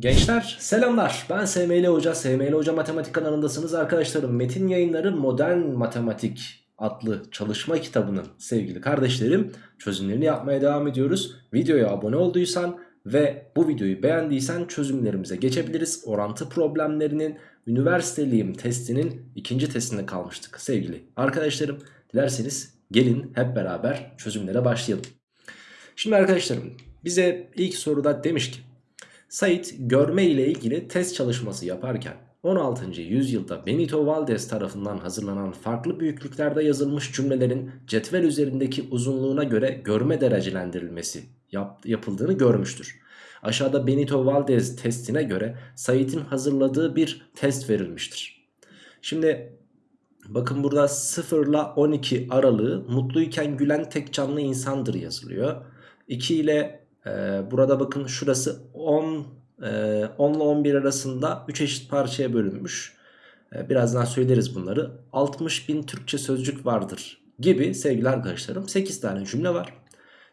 Gençler selamlar. Ben SML Hoca SML Hoca Matematik kanalındasınız arkadaşlarım. Metin Yayınları Modern Matematik adlı çalışma kitabının sevgili kardeşlerim çözümlerini yapmaya devam ediyoruz. Videoya abone olduysan ve bu videoyu beğendiysen çözümlerimize geçebiliriz. Orantı problemlerinin üniversiteliyim testinin ikinci testinde kalmıştık sevgili arkadaşlarım. Dilerseniz gelin hep beraber çözümlere başlayalım. Şimdi arkadaşlarım bize ilk soruda demiş ki Sait görme ile ilgili test çalışması yaparken 16. yüzyılda Benito Valdez tarafından hazırlanan farklı büyüklüklerde yazılmış cümlelerin cetvel üzerindeki uzunluğuna göre görme derecelendirilmesi yap yapıldığını görmüştür. Aşağıda Benito Valdez testine göre Sait'in hazırladığı bir test verilmiştir. Şimdi bakın burada 0 ile 12 aralığı mutluyken gülen tek canlı insandır yazılıyor. 2 ile burada bakın şurası 10, e, 10 ile 11 arasında 3 eşit parçaya bölünmüş. Ee, birazdan söyleriz bunları. 60 bin Türkçe sözcük vardır gibi sevgili arkadaşlarım 8 tane cümle var.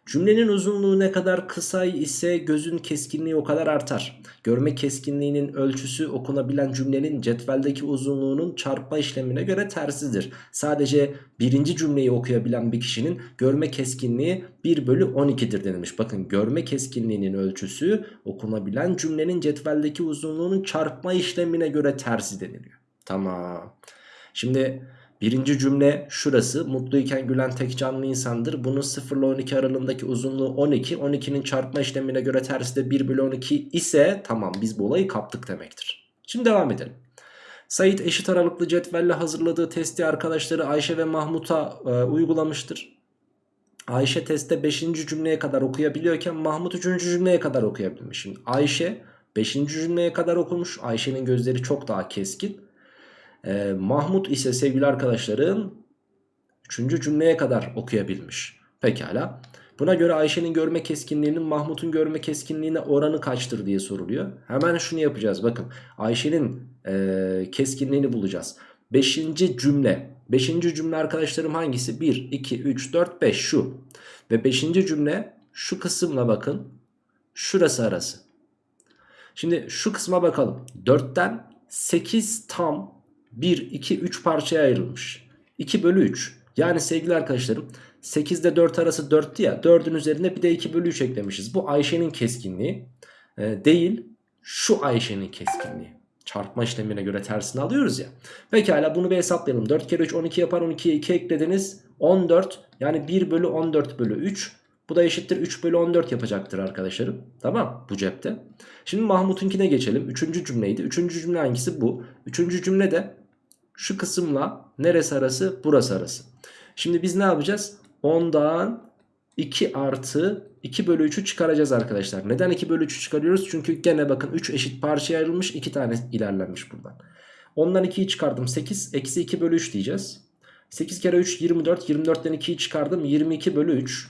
Cümlenin uzunluğu ne kadar kısa ise gözün keskinliği o kadar artar. Görme keskinliğinin ölçüsü okunabilen cümlenin cetveldeki uzunluğunun çarpma işlemine göre tersidir. Sadece birinci cümleyi okuyabilen bir kişinin görme keskinliği 1 bölü 12'dir denilmiş. Bakın görme keskinliğinin ölçüsü okunabilen cümlenin cetveldeki uzunluğunun çarpma işlemine göre tersi deniliyor. Tamam. Şimdi Birinci cümle şurası mutluyken gülen tek canlı insandır. Bunun 0 ile 12 aralığındaki uzunluğu 12. 12'nin çarpma işlemine göre tersi de 1 bölü 12 ise tamam biz bu olayı kaptık demektir. Şimdi devam edelim. Sait eşit aralıklı cetvelle hazırladığı testi arkadaşları Ayşe ve Mahmut'a e, uygulamıştır. Ayşe testte 5. cümleye kadar okuyabiliyorken Mahmut 3. cümleye kadar okuyabilmiş. Şimdi Ayşe 5. cümleye kadar okumuş. Ayşe'nin gözleri çok daha keskin. Ee, Mahmut ise sevgili arkadaşlarım 3. cümleye kadar okuyabilmiş. Pekala. Buna göre Ayşe'nin görme keskinliğinin Mahmut'un görme keskinliğine oranı kaçtır diye soruluyor. Hemen şunu yapacağız. Bakın Ayşe'nin e, keskinliğini bulacağız. 5. cümle. 5. cümle arkadaşlarım hangisi? 1, 2, 3, 4, 5 şu. Ve 5. cümle şu kısımla bakın. Şurası arası. Şimdi şu kısma bakalım. 4'ten 8 tam 1, 2, 3 parçaya ayrılmış. 2 bölü 3. Yani sevgili arkadaşlarım 8 ile 4 arası 4'tü ya 4'ün üzerine bir de 2 bölü 3 eklemişiz. Bu Ayşe'nin keskinliği e, değil şu Ayşe'nin keskinliği. Çarpma işlemine göre tersini alıyoruz ya. Pekala bunu bir hesaplayalım. 4 kere 3 12 yapar 12'ye 2 eklediniz. 14 yani 1 bölü 14 bölü 3. Bu da eşittir 3 bölü 14 yapacaktır arkadaşlarım. Tamam bu cepte. Şimdi Mahmut'unkine geçelim. Üçüncü cümleydi. Üçüncü cümle hangisi bu? Üçüncü cümle de şu kısımla neresi arası? Burası arası. Şimdi biz ne yapacağız? 10'dan 2 artı 2 bölü 3'ü çıkaracağız arkadaşlar. Neden 2 bölü 3'ü çıkarıyoruz? Çünkü gene bakın 3 eşit parçaya ayrılmış 2 tane ilerlenmiş buradan. 10'dan 2'yi çıkardım 8 eksi 2 bölü 3 diyeceğiz. 8 kere 3 24 24'ten 2'yi çıkardım 22 bölü 3.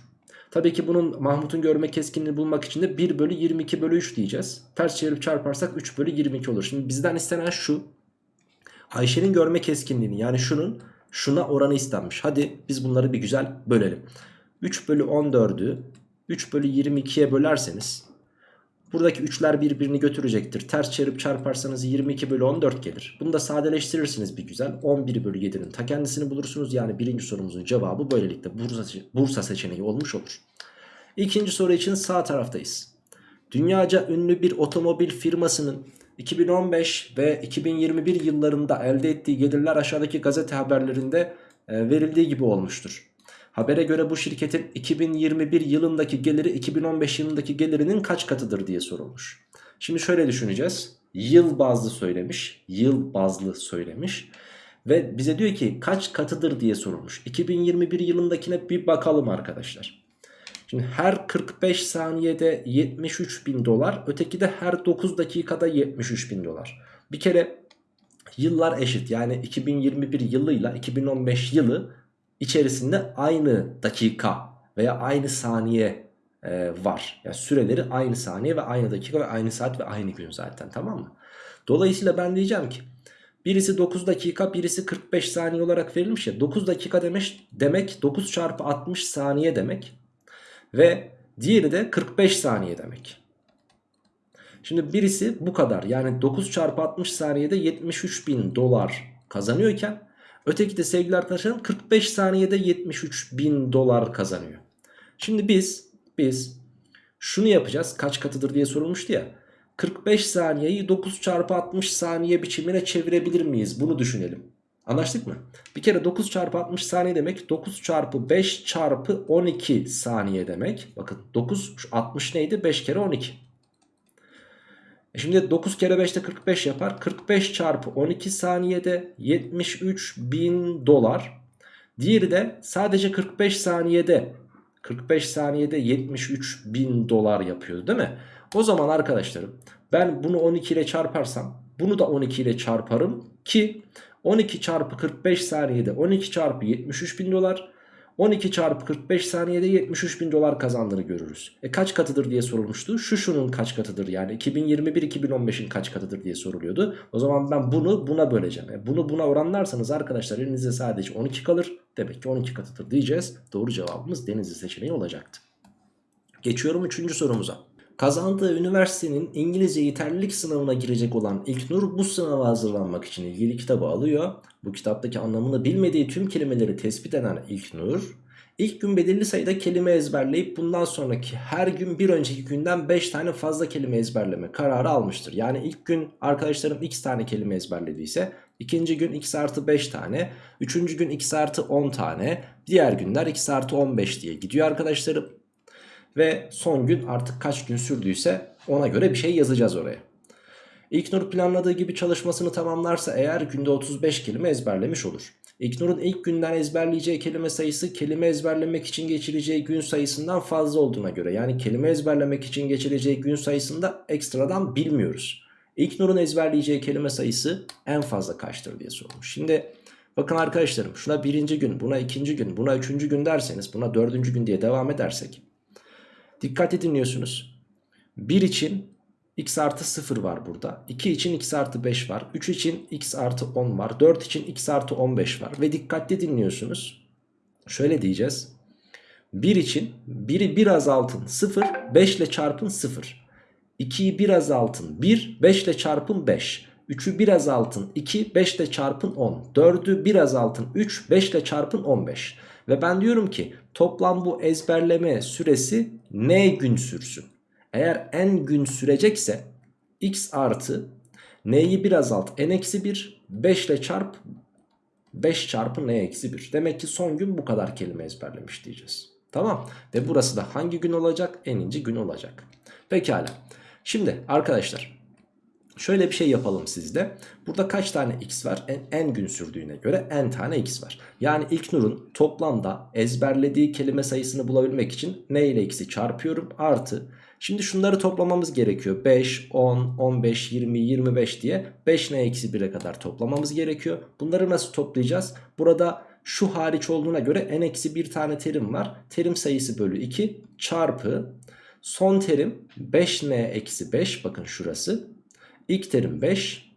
Tabii ki bunun Mahmut'un görme keskinliğini bulmak için de 1 bölü 22 bölü 3 diyeceğiz. Ters çevirip çarparsak 3 bölü 22 olur. Şimdi bizden istenen şu. Ayşe'nin görme keskinliğini yani şunun şuna oranı istenmiş. Hadi biz bunları bir güzel bölelim. 3 bölü 14'ü 3 bölü 22'ye bölerseniz buradaki 3'ler birbirini götürecektir. Ters çevirip çarparsanız 22 bölü 14 gelir. Bunu da sadeleştirirsiniz bir güzel. 11 bölü 7'nin ta kendisini bulursunuz. Yani birinci sorumuzun cevabı böylelikle Bursa, Bursa seçeneği olmuş olur. İkinci soru için sağ taraftayız. Dünyaca ünlü bir otomobil firmasının 2015 ve 2021 yıllarında elde ettiği gelirler aşağıdaki gazete haberlerinde e, verildiği gibi olmuştur. Habere göre bu şirketin 2021 yılındaki geliri 2015 yılındaki gelirinin kaç katıdır diye sorulmuş. Şimdi şöyle düşüneceğiz. Yıl bazlı söylemiş. Yıl bazlı söylemiş. Ve bize diyor ki kaç katıdır diye sorulmuş. 2021 yılındakine bir bakalım arkadaşlar. Şimdi her 45 saniyede 73 bin dolar. Öteki de her 9 dakikada 73 bin dolar. Bir kere yıllar eşit. Yani 2021 yılıyla 2015 yılı içerisinde aynı dakika veya aynı saniye e, var. Yani süreleri aynı saniye ve aynı dakika ve aynı saat ve aynı gün zaten tamam mı? Dolayısıyla ben diyeceğim ki birisi 9 dakika birisi 45 saniye olarak verilmiş ya 9 dakika demek, demek 9 çarpı 60 saniye demek. Ve diğeri de 45 saniye demek. Şimdi birisi bu kadar yani 9 çarpı 60 saniyede 73 bin dolar kazanıyorken öteki de sevgili arkadaşlarım 45 saniyede 73 bin dolar kazanıyor. Şimdi biz biz şunu yapacağız kaç katıdır diye sorulmuştu ya. 45 saniyeyi 9 çarpı 60 saniye biçimine çevirebilir miyiz? Bunu düşünelim. Anlaştık mı? Bir kere 9 çarpı 60 saniye demek 9 çarpı 5 çarpı 12 saniye demek. Bakın 9 60 neydi? 5 kere 12. E şimdi 9 kere 5 de 45 yapar. 45 çarpı 12 saniyede 73 bin dolar. Diğeri de sadece 45 saniyede 45 saniyede 73 bin dolar yapıyordu değil mi? O zaman arkadaşlarım ben bunu 12 ile çarparsam bunu da 12 ile çarparım ki 12 çarpı 45 saniyede 12 çarpı 73 bin dolar 12 çarpı 45 saniyede 73 bin dolar kazandığını görürüz. E kaç katıdır diye sorulmuştu. Şu şunun kaç katıdır yani 2021-2015'in kaç katıdır diye soruluyordu. O zaman ben bunu buna böleceğim. E bunu buna oranlarsanız arkadaşlar elinizde sadece 12 kalır. Demek ki 12 katıdır diyeceğiz. Doğru cevabımız Denizli seçeneği olacaktı. Geçiyorum 3. sorumuza. Kazandığı üniversitenin İngilizce yeterlilik sınavına girecek olan İlknur bu sınava hazırlanmak için ilgili kitabı alıyor. Bu kitaptaki anlamını bilmediği tüm kelimeleri tespit eden İlknur ilk gün belirli sayıda kelime ezberleyip bundan sonraki her gün bir önceki günden 5 tane fazla kelime ezberleme kararı almıştır. Yani ilk gün arkadaşlarım x tane kelime ezberlediyse ikinci gün x artı 5 tane, üçüncü gün x artı 10 tane, diğer günler x artı 15 diye gidiyor arkadaşlarım. Ve son gün artık kaç gün sürdüyse ona göre bir şey yazacağız oraya. İlknur planladığı gibi çalışmasını tamamlarsa eğer günde 35 kelime ezberlemiş olur. İlknur'un ilk günden ezberleyeceği kelime sayısı kelime ezberlemek için geçireceği gün sayısından fazla olduğuna göre yani kelime ezberlemek için geçireceği gün sayısında ekstradan bilmiyoruz. İlknur'un ezberleyeceği kelime sayısı en fazla kaçtır diye sormuş. Şimdi bakın arkadaşlarım şuna birinci gün buna ikinci gün buna üçüncü gün derseniz buna dördüncü gün diye devam edersek Dikkatli dinliyorsunuz. 1 için x artı 0 var burada. 2 için x artı 5 var. 3 için x artı 10 var. 4 için x artı 15 var. Ve dikkatli dinliyorsunuz. Şöyle diyeceğiz. 1 için 1'i 1 azaltın 0, 5 ile çarpın 0. 2'yi 1 azaltın 1, 5 ile çarpın 5. 3'ü 1 azaltın 2, 5 ile çarpın 10. 4'ü 1 azaltın 3, 5 ile çarpın 15. Ve ben diyorum ki toplam bu ezberleme süresi n gün sürsün. Eğer n gün sürecekse x artı n'yi bir azalt n eksi 1 5 ile çarp 5 çarpı n eksi 1. Demek ki son gün bu kadar kelime ezberlemiş diyeceğiz. Tamam ve burası da hangi gün olacak? Eninci gün olacak. Pekala. Şimdi arkadaşlar Şöyle bir şey yapalım sizde. Burada kaç tane x var? En, n gün sürdüğüne göre n tane x var. Yani ilk nurun toplamda ezberlediği kelime sayısını bulabilmek için n ile x'i çarpıyorum. Artı. Şimdi şunları toplamamız gerekiyor. 5, 10, 15, 20, 25 diye 5 n eksi 1'e kadar toplamamız gerekiyor. Bunları nasıl toplayacağız? Burada şu hariç olduğuna göre n eksi 1 tane terim var. Terim sayısı bölü 2 çarpı son terim 5n eksi 5 bakın şurası İlk terim 5.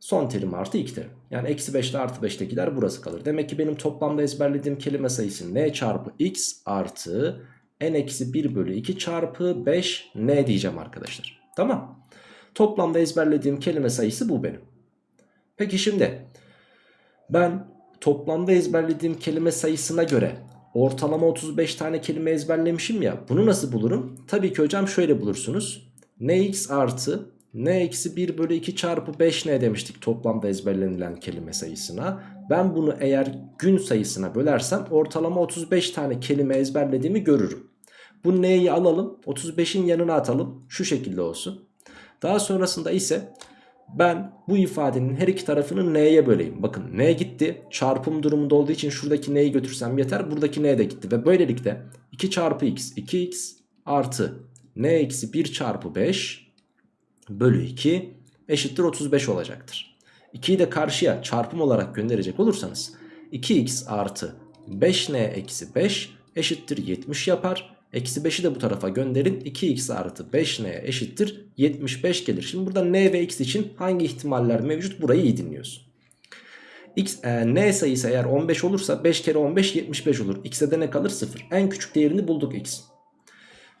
Son terim artı ilk terim. Yani eksi 5 ile artı 5'tekiler burası kalır. Demek ki benim toplamda ezberlediğim kelime sayısı n çarpı x artı n eksi 1 bölü 2 çarpı 5 n diyeceğim arkadaşlar. Tamam. Toplamda ezberlediğim kelime sayısı bu benim. Peki şimdi ben toplamda ezberlediğim kelime sayısına göre ortalama 35 tane kelime ezberlemişim ya. Bunu nasıl bulurum? Tabii ki hocam şöyle bulursunuz nx artı n eksi 1 bölü 2 çarpı 5 ne demiştik toplamda ezberlenilen kelime sayısına. Ben bunu eğer gün sayısına bölersem ortalama 35 tane kelime ezberlediğimi görürüm. Bu n'yi alalım 35'in yanına atalım şu şekilde olsun. Daha sonrasında ise ben bu ifadenin her iki tarafını n'ye böleyim. Bakın n gitti çarpım durumunda olduğu için şuradaki n'yi götürsem yeter buradaki n de gitti. Ve böylelikle 2 çarpı x 2x artı n eksi 1 çarpı 5 bölü 2 eşittir 35 olacaktır. 2'yi de karşıya çarpım olarak gönderecek olursanız 2x artı 5n eksi 5 eşittir 70 yapar. Eksi 5'i de bu tarafa gönderin. 2x artı 5n eşittir 75 gelir. Şimdi burada n ve x için hangi ihtimaller mevcut burayı iyi dinliyorsun. X, e, n sayısı eğer 15 olursa 5 kere 15 75 olur. x'e de ne kalır 0. En küçük değerini bulduk x.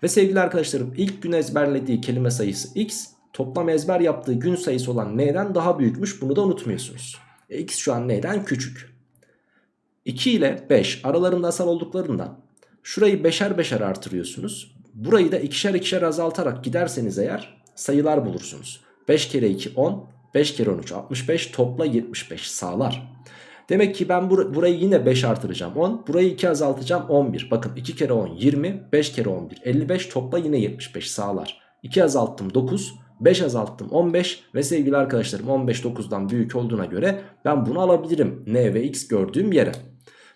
Ve sevgili arkadaşlarım ilk gün ezberlediği kelime sayısı x toplam ezber yaptığı gün sayısı olan n'den daha büyükmüş bunu da unutmuyorsunuz. E, x şu an n'den küçük. 2 ile 5 aralarında asal olduklarından şurayı beşer beşer artırıyorsunuz. Burayı da ikişer ikişer azaltarak giderseniz eğer sayılar bulursunuz. 5 kere 2 10 5 kere 13 65 topla 75 sağlar. Demek ki ben bur burayı yine 5 artıracağım 10. Burayı 2 azaltacağım 11. Bakın 2 kere 10 20 5 kere 11 55 topla yine 75 sağlar. 2 azalttım 9 5 azalttım 15 ve sevgili arkadaşlarım 15 9'dan büyük olduğuna göre ben bunu alabilirim n ve x gördüğüm yere.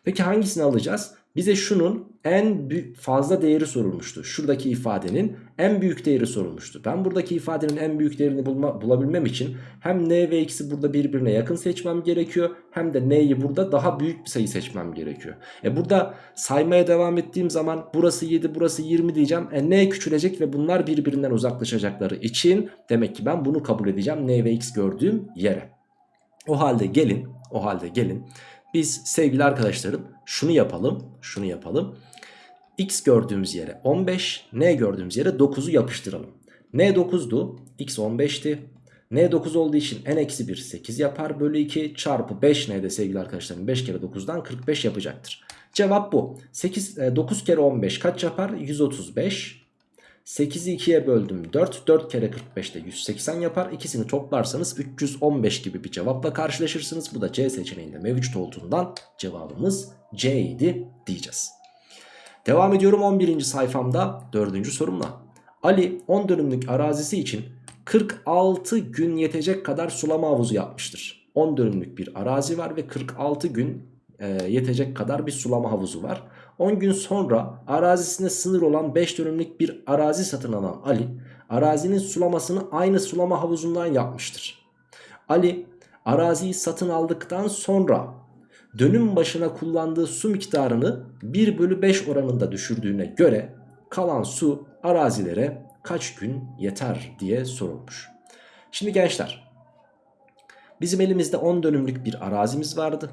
Peki hangisini alacağız? Bize şunun en fazla değeri sorulmuştu. Şuradaki ifadenin en büyük değeri sorulmuştu. Ben buradaki ifadenin en büyük değerini bulma, bulabilmem için hem n ve x'i burada birbirine yakın seçmem gerekiyor. Hem de n'yi burada daha büyük bir sayı seçmem gerekiyor. E burada saymaya devam ettiğim zaman burası 7 burası 20 diyeceğim. E n küçülecek ve bunlar birbirinden uzaklaşacakları için demek ki ben bunu kabul edeceğim n ve x gördüğüm yere. O halde gelin, o halde gelin biz sevgili arkadaşlarım şunu yapalım. Şunu yapalım. X gördüğümüz yere 15, N gördüğümüz yere 9'u yapıştıralım. N 9'du, X 15'ti. N 9 olduğu için N eksi 1 8 yapar bölü 2 çarpı 5 N'de sevgili arkadaşlarım 5 kere 9'dan 45 yapacaktır. Cevap bu. 8, 9 kere 15 kaç yapar? 135. 8'i 2'ye böldüm 4. 4 kere 45 de 180 yapar. İkisini toplarsanız 315 gibi bir cevapla karşılaşırsınız. Bu da C seçeneğinde mevcut olduğundan cevabımız C idi diyeceğiz. Devam ediyorum 11. sayfamda 4. sorumla. Ali 10 dönümlük arazisi için 46 gün yetecek kadar sulama havuzu yapmıştır. 10 dönümlük bir arazi var ve 46 gün e, yetecek kadar bir sulama havuzu var. 10 gün sonra arazisine sınır olan 5 dönümlük bir arazi satın alan Ali arazinin sulamasını aynı sulama havuzundan yapmıştır. Ali araziyi satın aldıktan sonra dönüm başına kullandığı su miktarını 1 bölü 5 oranında düşürdüğüne göre kalan su arazilere kaç gün yeter diye sorulmuş. Şimdi gençler bizim elimizde 10 dönümlük bir arazimiz vardı.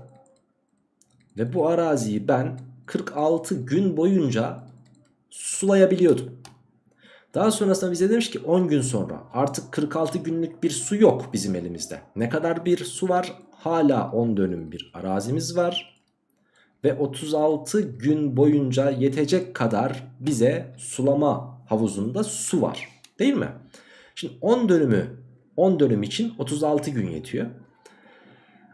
Ve bu araziyi ben 46 gün boyunca sulayabiliyordum. Daha sonrasında bize demiş ki 10 gün sonra artık 46 günlük bir su yok bizim elimizde. Ne kadar bir su var? Hala 10 dönüm bir arazimiz var. Ve 36 gün boyunca yetecek kadar bize sulama havuzunda su var. Değil mi? Şimdi 10 dönümü 10 dönüm için 36 gün yetiyor.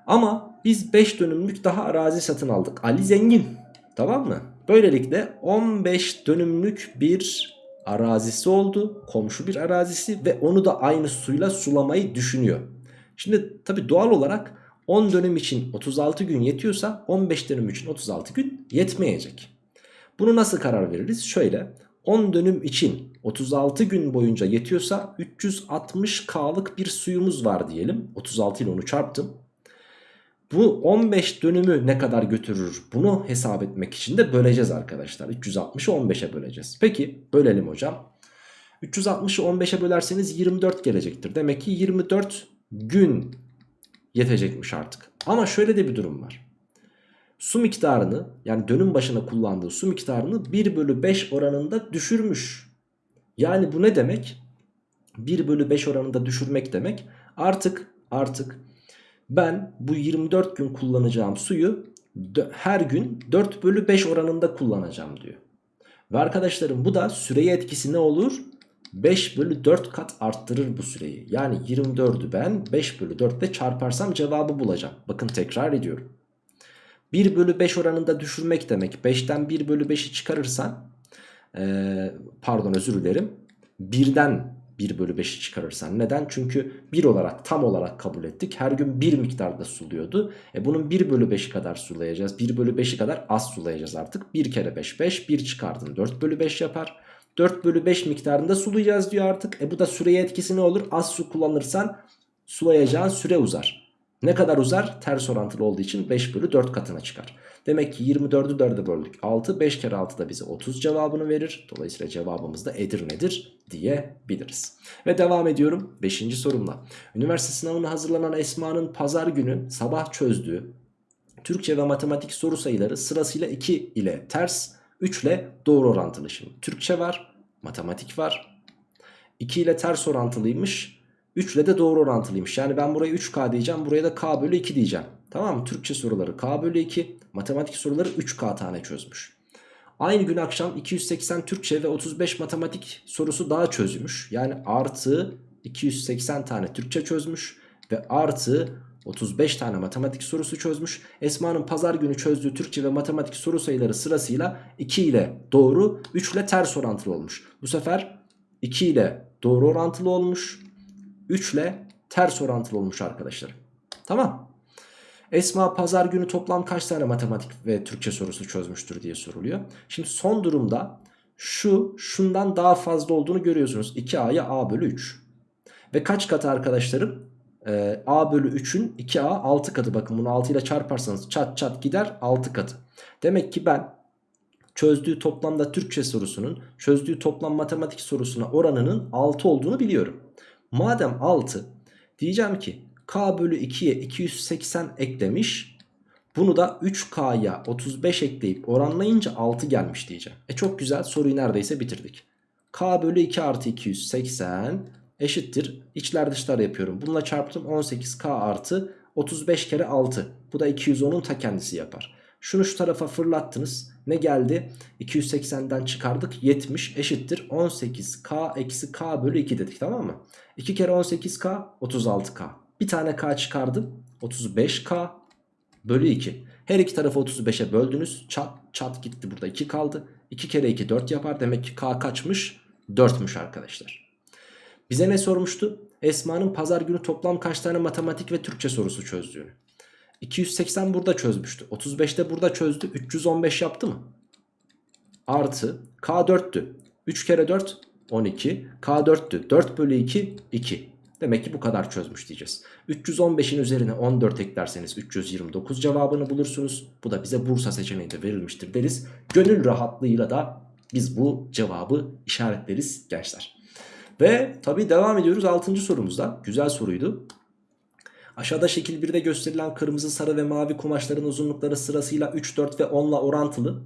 Ama biz 5 dönümlük daha arazi satın aldık. Ali zengin. Tamam mı? Böylelikle 15 dönümlük bir arazisi oldu. Komşu bir arazisi ve onu da aynı suyla sulamayı düşünüyor. Şimdi tabi doğal olarak 10 dönüm için 36 gün yetiyorsa 15 dönüm için 36 gün yetmeyecek. Bunu nasıl karar veririz? Şöyle 10 dönüm için 36 gün boyunca yetiyorsa 360K'lık bir suyumuz var diyelim. 36 ile onu çarptım. Bu 15 dönümü ne kadar götürür bunu hesap etmek için de böleceğiz arkadaşlar. 360'ı 15'e böleceğiz. Peki bölelim hocam. 360'ı 15'e bölerseniz 24 gelecektir. Demek ki 24 gün yetecekmiş artık. Ama şöyle de bir durum var. Su miktarını yani dönüm başına kullandığı su miktarını 1 bölü 5 oranında düşürmüş. Yani bu ne demek? 1 bölü 5 oranında düşürmek demek. Artık artık ben bu 24 gün kullanacağım suyu her gün 4 bölü 5 oranında kullanacağım diyor. Ve arkadaşlarım bu da süreye etkisi ne olur? 5 bölü 4 kat arttırır bu süreyi. Yani 24'ü ben 5 bölü 4 ile çarparsam cevabı bulacağım. Bakın tekrar ediyorum. 1 bölü 5 oranında düşürmek demek. 5'ten 1 bölü 5'i çıkarırsan ee, pardon özür dilerim. 1'den 1 bölü 5'i çıkarırsan. Neden? Çünkü 1 olarak tam olarak kabul ettik. Her gün 1 miktarda suluyordu. E bunun 1 bölü 5'i kadar sulayacağız. 1 bölü 5'i kadar az sulayacağız artık. 1 kere 5 5. 1 çıkardın 4 bölü 5 yapar. 4 bölü 5 miktarında sulayacağız diyor artık. E bu da süreye etkisi ne olur? Az su kullanırsan sulayacağın süre uzar. Ne kadar uzar? Ters orantılı olduğu için 5 bölü 4 katına çıkar. Demek ki 24'ü 4'e böldük. 6, 5 kere 6 da bize 30 cevabını verir. Dolayısıyla cevabımız da Edirne'dir diyebiliriz. Ve devam ediyorum 5. sorumla. Üniversite sınavına hazırlanan Esma'nın pazar günü sabah çözdüğü Türkçe ve matematik soru sayıları sırasıyla 2 ile ters, 3 ile doğru orantılı. Şimdi Türkçe var, matematik var. 2 ile ters orantılıymış. 3 ile de doğru orantılıymış. Yani ben buraya 3K diyeceğim. Buraya da K bölü 2 diyeceğim. Tamam mı? Türkçe soruları K bölü 2. Matematik soruları 3K tane çözmüş. Aynı gün akşam 280 Türkçe ve 35 matematik sorusu daha çözmüş. Yani artı 280 tane Türkçe çözmüş ve artı 35 tane matematik sorusu çözmüş. Esma'nın pazar günü çözdüğü Türkçe ve matematik soru sayıları sırasıyla 2 ile doğru 3 ile ters orantılı olmuş. Bu sefer 2 ile doğru orantılı olmuş. 3 ile ters orantılı olmuş arkadaşlar. Tamam. Esma pazar günü toplam kaç tane matematik ve Türkçe sorusu çözmüştür diye soruluyor. Şimdi son durumda şu şundan daha fazla olduğunu görüyorsunuz. 2A'ya A bölü 3. Ve kaç katı arkadaşlarım? Ee, A bölü 3'ün 2A 6 katı. Bakın bunu 6 ile çarparsanız çat çat gider 6 katı. Demek ki ben çözdüğü toplamda Türkçe sorusunun çözdüğü toplam matematik sorusuna oranının 6 olduğunu biliyorum. Madem 6 diyeceğim ki K bölü 2'ye 280 eklemiş. Bunu da 3K'ya 35 ekleyip oranlayınca 6 gelmiş diyeceğim. E çok güzel soruyu neredeyse bitirdik. K bölü 2 artı 280 eşittir. İçler dışlar yapıyorum. Bununla çarptım 18K artı 35 kere 6. Bu da 210'un ta kendisi yapar. Şunu şu tarafa fırlattınız. Ne geldi? 280'den çıkardık 70 eşittir 18K eksi K bölü 2 dedik tamam mı? 2 kere 18K 36K. Bir tane K çıkardım 35K bölü 2. Her iki tarafı 35'e böldünüz. Çat çat gitti burada 2 kaldı. 2 kere 2 4 yapar. Demek ki K kaçmış? 4'müş arkadaşlar. Bize ne sormuştu? Esma'nın pazar günü toplam kaç tane matematik ve Türkçe sorusu çözdüğünü. 280 burada çözmüştü. 35'te burada çözdü. 315 yaptı mı? Artı K 4'tü. 3 kere 4 12. K 4'tü. 4 bölü 2 2. Demek ki bu kadar çözmüş diyeceğiz. 315'in üzerine 14 eklerseniz 329 cevabını bulursunuz. Bu da bize Bursa seçeneğinde verilmiştir deriz. Gönül rahatlığıyla da biz bu cevabı işaretleriz gençler. Ve tabi devam ediyoruz 6. sorumuzda. Güzel soruydu. Aşağıda şekil 1'de gösterilen kırmızı, sarı ve mavi kumaşların uzunlukları sırasıyla 3, 4 ve 10 ile orantılı.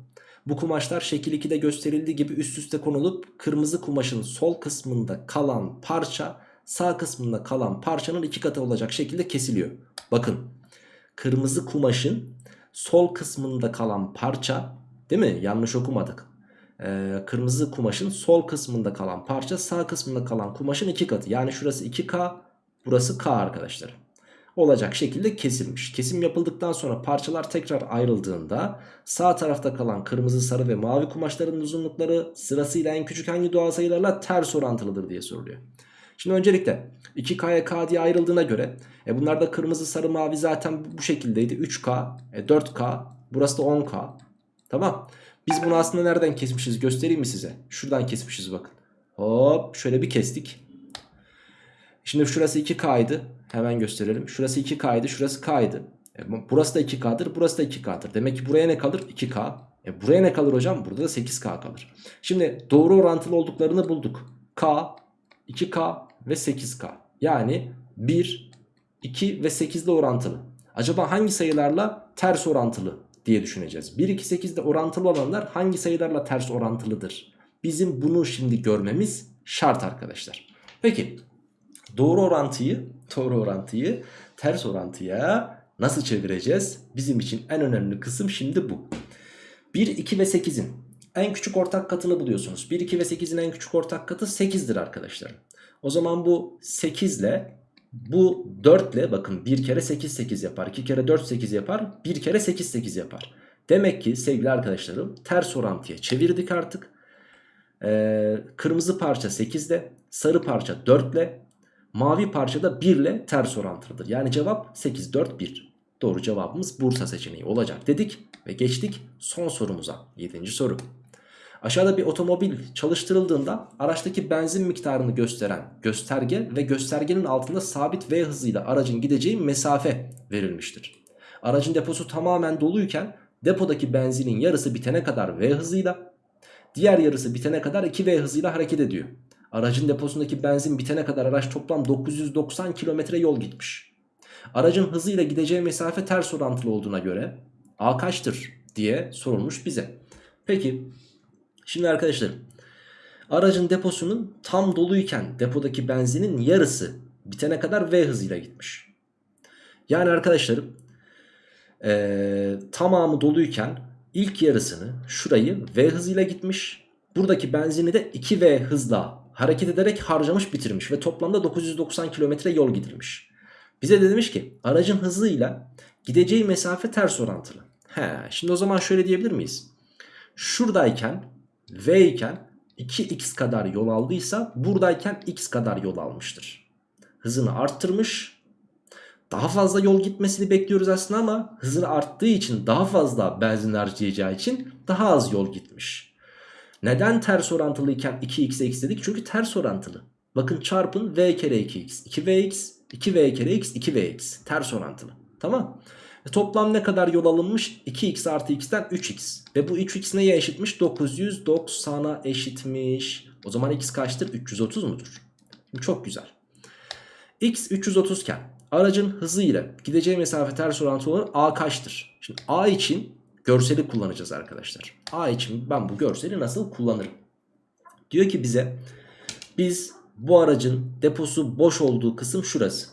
Bu kumaşlar şekil 2'de gösterildiği gibi üst üste konulup kırmızı kumaşın sol kısmında kalan parça sağ kısmında kalan parçanın iki katı olacak şekilde kesiliyor. Bakın kırmızı kumaşın sol kısmında kalan parça değil mi? Yanlış okumadık. Ee, kırmızı kumaşın sol kısmında kalan parça sağ kısmında kalan kumaşın iki katı. Yani şurası 2K burası K arkadaşlar. Olacak şekilde kesilmiş. Kesim yapıldıktan sonra parçalar tekrar ayrıldığında sağ tarafta kalan kırmızı, sarı ve mavi kumaşların uzunlukları sırasıyla en küçük hangi doğal sayılarla ters orantılıdır diye soruluyor. Şimdi öncelikle 2K'ya K diye ayrıldığına göre e bunlar da kırmızı sarı mavi zaten bu şekildeydi. 3K, e 4K, burası da 10K. Tamam. Biz bunu aslında nereden kesmişiz göstereyim mi size? Şuradan kesmişiz bakın. Hop şöyle bir kestik. Şimdi şurası 2K'ydı. Hemen gösterelim. Şurası 2K'ydı, şurası K'ydı. E burası da 2K'dır, burası da 2K'dır. Demek ki buraya ne kalır? 2K. E buraya ne kalır hocam? Burada da 8K kalır. Şimdi doğru orantılı olduklarını bulduk. K, 2K ve 8K. Yani 1, 2 ve 8 ile orantılı. Acaba hangi sayılarla ters orantılı diye düşüneceğiz. 1, 2, 8 ile orantılı olanlar hangi sayılarla ters orantılıdır? Bizim bunu şimdi görmemiz şart arkadaşlar. Peki doğru orantıyı, doğru orantıyı ters orantıya nasıl çevireceğiz? Bizim için en önemli kısım şimdi bu. 1, 2 ve 8'in en küçük ortak katını buluyorsunuz. 1, 2 ve 8'in en küçük ortak katı 8'dir arkadaşlar. O zaman bu 8 ile bu 4 ile bakın 1 kere 8 8 yapar. 2 kere 4 8 yapar. 1 kere 8 8 yapar. Demek ki sevgili arkadaşlarım ters orantıya çevirdik artık. Ee, kırmızı parça 8 ile sarı parça 4 ile mavi parça da 1 ile ters orantılıdır. Yani cevap 8 4 1. Doğru cevabımız Bursa seçeneği olacak dedik ve geçtik son sorumuza. 7. soru. Aşağıda bir otomobil çalıştırıldığında araçtaki benzin miktarını gösteren gösterge ve göstergenin altında sabit V hızıyla aracın gideceği mesafe verilmiştir. Aracın deposu tamamen doluyken depodaki benzinin yarısı bitene kadar V hızıyla, diğer yarısı bitene kadar 2V hızıyla hareket ediyor. Aracın deposundaki benzin bitene kadar araç toplam 990 kilometre yol gitmiş. Aracın hızıyla gideceği mesafe ters orantılı olduğuna göre A kaçtır diye sorulmuş bize. Peki Şimdi arkadaşlar aracın deposunun tam doluyken depodaki benzinin yarısı bitene kadar V hızıyla gitmiş. Yani arkadaşlarım ee, tamamı doluyken ilk yarısını şurayı V hızıyla gitmiş. Buradaki benzini de 2V hızla hareket ederek harcamış bitirmiş ve toplamda 990 kilometre yol gidilmiş. Bize de demiş ki aracın hızıyla gideceği mesafe ters orantılı. He, şimdi o zaman şöyle diyebilir miyiz? Şuradayken V iken 2x kadar yol aldıysa buradayken x kadar yol almıştır. Hızını arttırmış. Daha fazla yol gitmesini bekliyoruz aslında ama hızını arttığı için daha fazla benzin harcayacağı için daha az yol gitmiş. Neden ters orantılıyken 2x'e x dedik? Çünkü ters orantılı. Bakın çarpın v kere 2x. 2vx, 2v kere x, 2vx. Ters orantılı. Tamam. E toplam ne kadar yol alınmış? 2x artı x'ten 3x. Ve bu 3x neye eşitmiş? 990'a eşitmiş. O zaman x kaçtır? 330 mudur? Şimdi çok güzel. x 330 iken aracın hızı ile gideceği mesafe ters orantılı olan a kaçtır? Şimdi a için görseli kullanacağız arkadaşlar. A için ben bu görseli nasıl kullanırım? Diyor ki bize biz bu aracın deposu boş olduğu kısım şurası.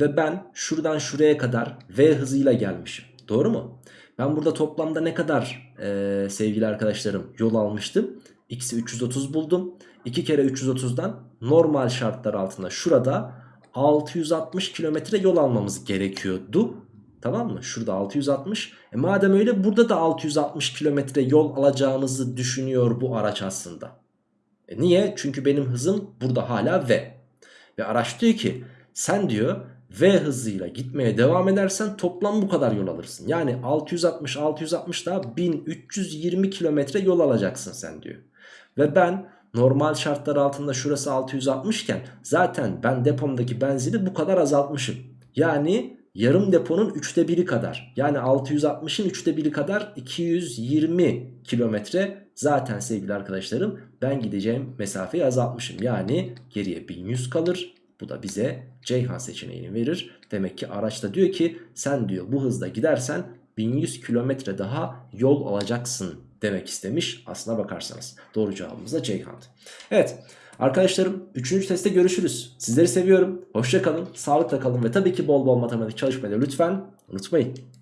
Ve ben şuradan şuraya kadar V hızıyla gelmişim. Doğru mu? Ben burada toplamda ne kadar e, sevgili arkadaşlarım yol almıştım? X'i 330 buldum. 2 kere 330'dan normal şartlar altında şurada 660 kilometre yol almamız gerekiyordu. Tamam mı? Şurada 660. E madem öyle burada da 660 kilometre yol alacağımızı düşünüyor bu araç aslında. E niye? Çünkü benim hızım burada hala V. Ve araç diyor ki sen diyor V hızıyla gitmeye devam edersen toplam bu kadar yol alırsın. Yani 660 660 daha 1320 kilometre yol alacaksın sen diyor. Ve ben normal şartlar altında şurası 660 iken zaten ben depomdaki benzini bu kadar azaltmışım. Yani yarım deponun üçte biri kadar yani 660'ın üçte biri kadar 220 kilometre zaten sevgili arkadaşlarım ben gideceğim mesafeyi azaltmışım. Yani geriye 1100 kalır. Bu da bize Ceyhan seçeneğini verir. Demek ki araçta diyor ki sen diyor bu hızda gidersen 1100 kilometre daha yol alacaksın demek istemiş. Aslına bakarsanız doğru cevabımız da Ceyhan'dı. Evet arkadaşlarım 3. testte görüşürüz. Sizleri seviyorum. Hoşça kalın, sağlıkla kalın ve tabii ki bol bol matematik çalışmayı lütfen unutmayın.